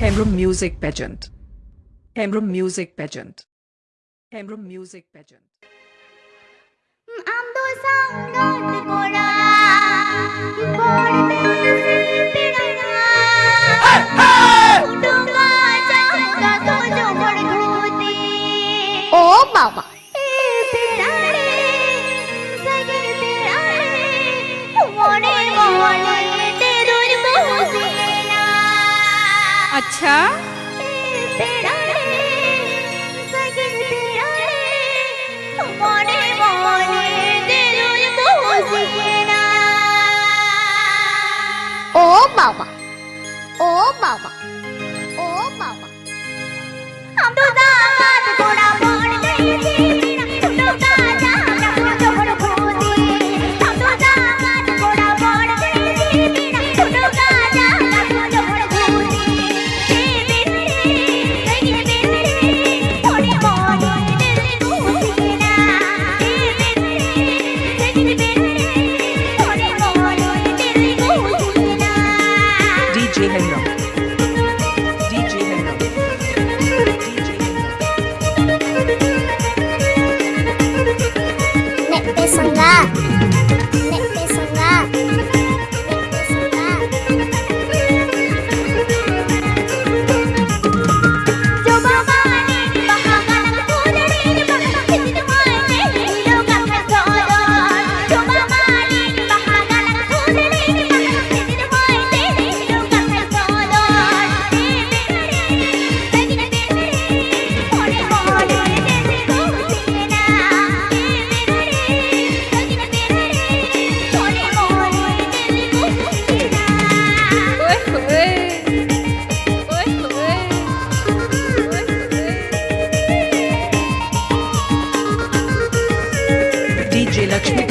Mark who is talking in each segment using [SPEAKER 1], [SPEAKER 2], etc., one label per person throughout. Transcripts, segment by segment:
[SPEAKER 1] Hemrum Music Pageant. Hemrum Music Pageant. Hemrum Music Pageant.
[SPEAKER 2] Ando sangat kora, kora Oh, Mama.
[SPEAKER 3] अच्छा?
[SPEAKER 4] ओ बाबा ओ बाबा ओ बाबा।
[SPEAKER 2] हम तो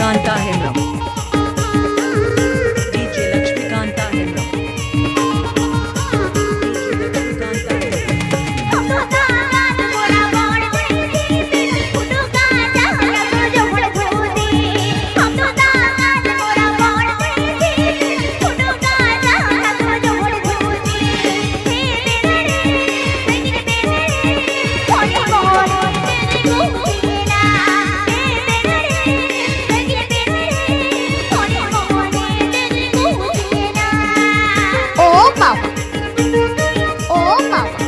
[SPEAKER 2] मानता है। বাবা ও বাবা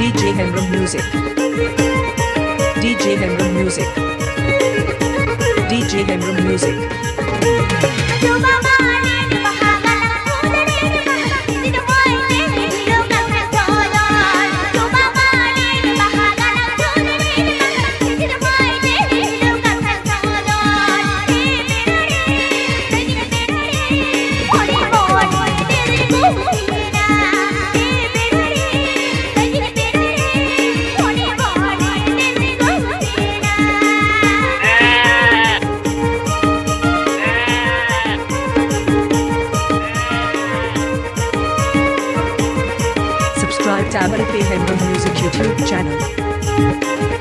[SPEAKER 1] DJ Henry Music. DJ Henry Music. DJ Henry Music. Subscribe to and pay Hembo Music YouTube channel.